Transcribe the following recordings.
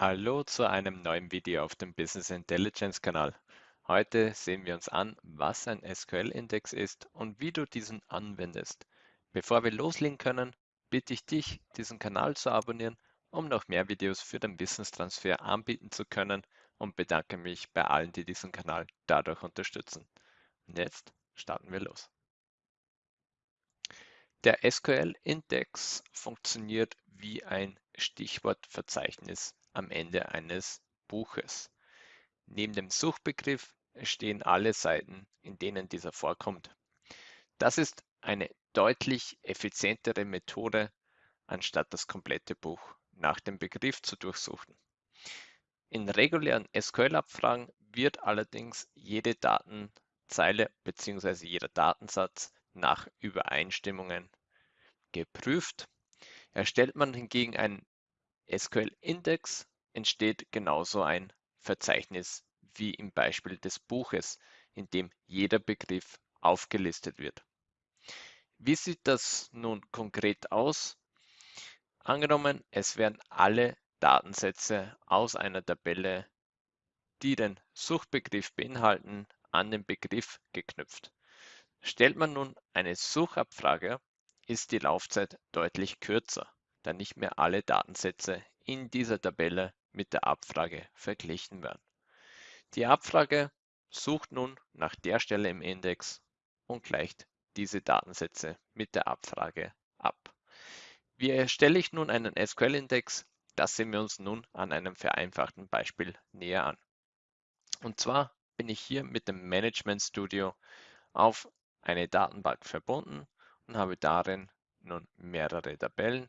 Hallo zu einem neuen Video auf dem Business Intelligence Kanal. Heute sehen wir uns an, was ein SQL-Index ist und wie du diesen anwendest. Bevor wir loslegen können, bitte ich dich, diesen Kanal zu abonnieren, um noch mehr Videos für den Wissenstransfer anbieten zu können und bedanke mich bei allen, die diesen Kanal dadurch unterstützen. Und jetzt starten wir los. Der SQL-Index funktioniert wie ein Stichwortverzeichnis am Ende eines Buches. Neben dem Suchbegriff stehen alle Seiten, in denen dieser vorkommt. Das ist eine deutlich effizientere Methode, anstatt das komplette Buch nach dem Begriff zu durchsuchen. In regulären SQL-Abfragen wird allerdings jede Datenzeile bzw. jeder Datensatz nach Übereinstimmungen geprüft. Erstellt man hingegen einen SQL-Index, entsteht genauso ein Verzeichnis wie im Beispiel des Buches, in dem jeder Begriff aufgelistet wird. Wie sieht das nun konkret aus? Angenommen, es werden alle Datensätze aus einer Tabelle, die den Suchbegriff beinhalten, an den Begriff geknüpft. Stellt man nun eine Suchabfrage, ist die Laufzeit deutlich kürzer, da nicht mehr alle Datensätze in dieser Tabelle mit der Abfrage verglichen werden. Die Abfrage sucht nun nach der Stelle im Index und gleicht diese Datensätze mit der Abfrage ab. Wie erstelle ich nun einen SQL-Index? Das sehen wir uns nun an einem vereinfachten Beispiel näher an. Und zwar bin ich hier mit dem Management Studio auf eine Datenbank verbunden und habe darin nun mehrere Tabellen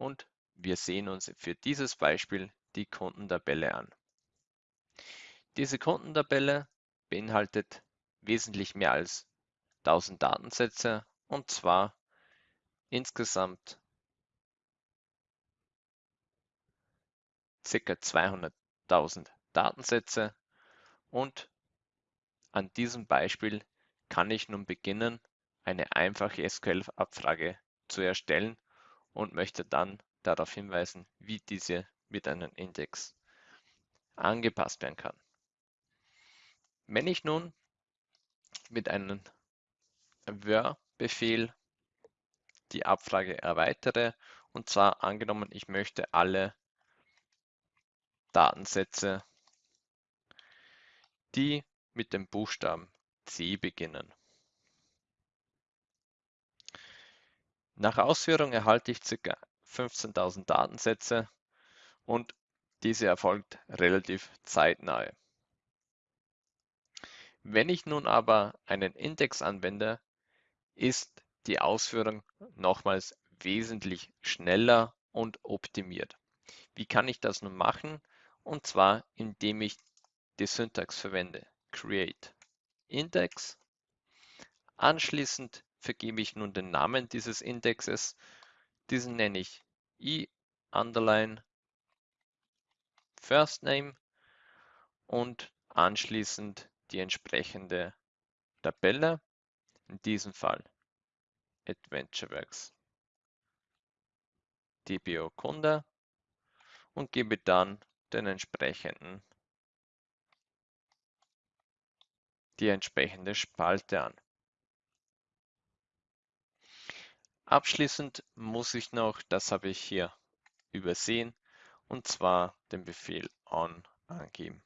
und wir sehen uns für dieses Beispiel die Kundentabelle an. Diese Kundentabelle beinhaltet wesentlich mehr als 1000 Datensätze und zwar insgesamt ca. 200.000 Datensätze und an diesem Beispiel kann ich nun beginnen, eine einfache SQL-Abfrage zu erstellen und möchte dann darauf hinweisen, wie diese mit einem Index angepasst werden kann. Wenn ich nun mit einem Where-Befehl die Abfrage erweitere, und zwar angenommen, ich möchte alle Datensätze, die mit dem Buchstaben C beginnen. Nach Ausführung erhalte ich ca. 15.000 Datensätze und diese erfolgt relativ zeitnah. Wenn ich nun aber einen Index anwende, ist die Ausführung nochmals wesentlich schneller und optimiert. Wie kann ich das nun machen? Und zwar, indem ich die Syntax verwende. Create Index. Anschließend vergebe ich nun den Namen dieses Indexes. Diesen nenne ich i underline First Name und anschließend die entsprechende Tabelle, in diesem Fall AdventureWorks DBO Kunde und gebe dann den entsprechenden die entsprechende Spalte an. Abschließend muss ich noch, das habe ich hier übersehen, und zwar den Befehl on angeben.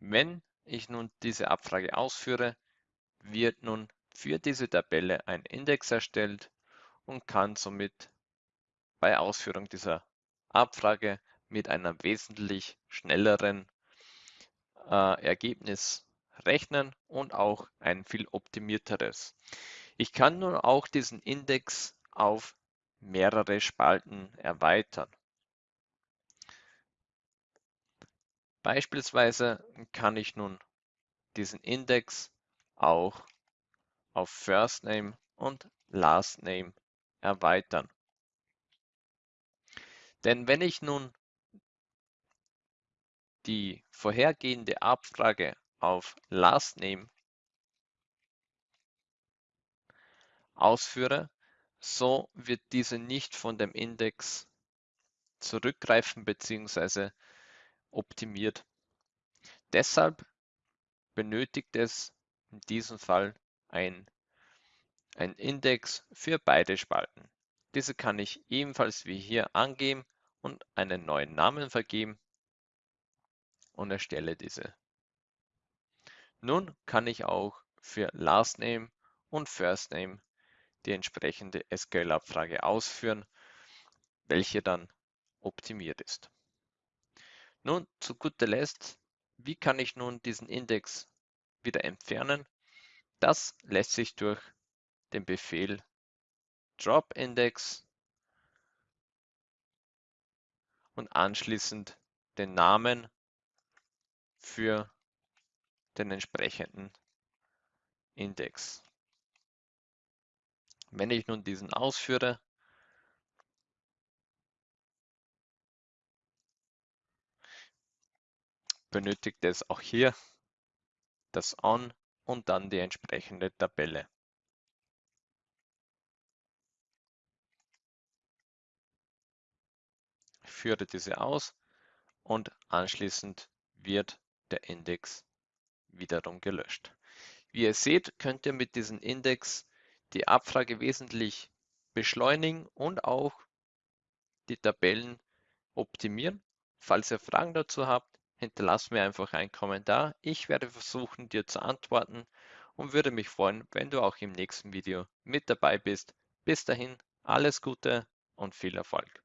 Wenn ich nun diese Abfrage ausführe, wird nun für diese Tabelle ein Index erstellt und kann somit bei Ausführung dieser Abfrage mit einem wesentlich schnelleren äh, Ergebnis rechnen und auch ein viel optimierteres. Ich kann nun auch diesen Index auf mehrere Spalten erweitern. Beispielsweise kann ich nun diesen Index auch auf First Name und Last Name erweitern. Denn wenn ich nun die vorhergehende Abfrage auf Last Name ausführe, so wird diese nicht von dem Index zurückgreifen bzw. optimiert. Deshalb benötigt es in diesem Fall ein, ein Index für beide Spalten. Diese kann ich ebenfalls wie hier angeben und einen neuen Namen vergeben und erstelle diese. Nun kann ich auch für Last Name und First Name die entsprechende SQL-Abfrage ausführen, welche dann optimiert ist. Nun zu guter Letzt, wie kann ich nun diesen Index wieder entfernen? Das lässt sich durch den Befehl drop index und anschließend den Namen für den entsprechenden Index. Wenn ich nun diesen ausführe, benötigt es auch hier das On und dann die entsprechende Tabelle. Führe diese aus und anschließend wird der Index wiederum gelöscht. Wie ihr seht, könnt ihr mit diesem Index die Abfrage wesentlich beschleunigen und auch die Tabellen optimieren. Falls ihr Fragen dazu habt, hinterlasst mir einfach einen Kommentar. Ich werde versuchen, dir zu antworten und würde mich freuen, wenn du auch im nächsten Video mit dabei bist. Bis dahin, alles Gute und viel Erfolg.